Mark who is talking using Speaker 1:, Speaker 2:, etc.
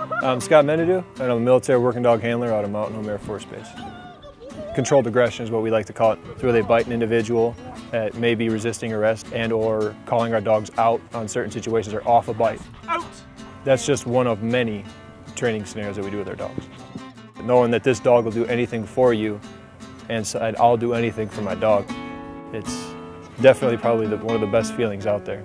Speaker 1: I'm Scott Menadue, and I'm a military working dog handler out of Mountain Home Air Force Base. Controlled aggression is what we like to call it. It's where they bite an individual that may be resisting arrest and or calling our dogs out on certain situations or off a bite.
Speaker 2: Out!
Speaker 1: That's just one of many training scenarios that we do with our dogs. Knowing that this dog will do anything for you and so I'll do anything for my dog, it's definitely probably the, one of the best feelings out there.